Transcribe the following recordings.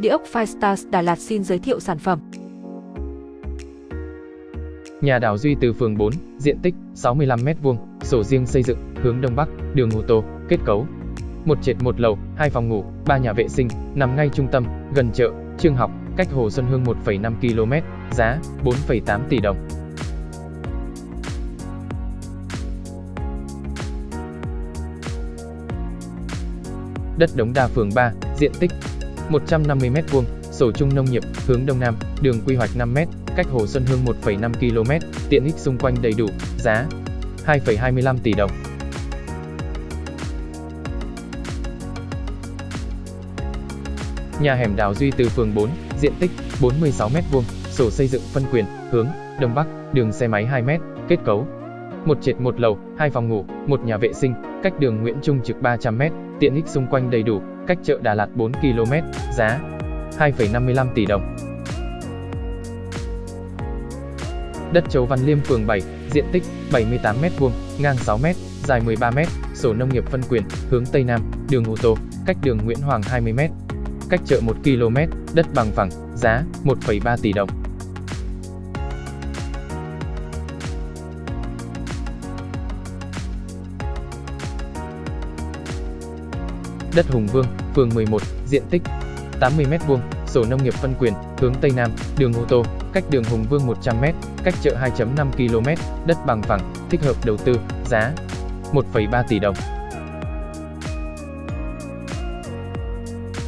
Địa ốc Firestars Đà Lạt xin giới thiệu sản phẩm. Nhà đảo Duy từ phường 4, diện tích 65m2, sổ riêng xây dựng, hướng Đông Bắc, đường ô tô, kết cấu. Một trệt một lầu, hai phòng ngủ, ba nhà vệ sinh, nằm ngay trung tâm, gần chợ, trường học, cách Hồ Xuân Hương 1,5 km, giá 4,8 tỷ đồng. Đất Đống Đa phường 3, diện tích 150m2, sổ chung nông nghiệp, hướng Đông Nam, đường quy hoạch 5m, cách Hồ Xuân Hương 1,5 km, tiện ích xung quanh đầy đủ, giá 2,25 tỷ đồng. Nhà hẻm đào Duy từ phường 4, diện tích 46m2, sổ xây dựng phân quyền, hướng Đông Bắc, đường xe máy 2m, kết cấu một trệt một lầu, hai phòng ngủ, một nhà vệ sinh, cách đường Nguyễn Trung Trực 300m, tiện ích xung quanh đầy đủ, cách chợ Đà Lạt 4 km, giá 2,55 tỷ đồng. Đất Châu Văn Liêm phường 7, diện tích 78m2, ngang 6m, dài 13m, sổ nông nghiệp phân quyền, hướng Tây Nam, đường ô tô, cách đường Nguyễn Hoàng 20m, cách chợ 1 km, đất bằng phẳng, giá 1,3 tỷ đồng. Đất Hùng Vương, phường 11, diện tích 80m2, sổ nông nghiệp phân quyền, hướng Tây Nam, đường ô tô, cách đường Hùng Vương 100m, cách chợ 2.5 km, đất bằng phẳng, thích hợp đầu tư, giá 1,3 tỷ đồng.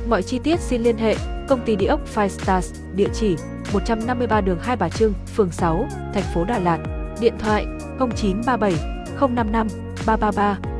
Mọi chi tiết xin liên hệ công ty địa ốc Five Stars, địa chỉ 153 đường Hai Bà Trưng, phường 6, thành phố Đà Lạt, điện thoại 0937 055 333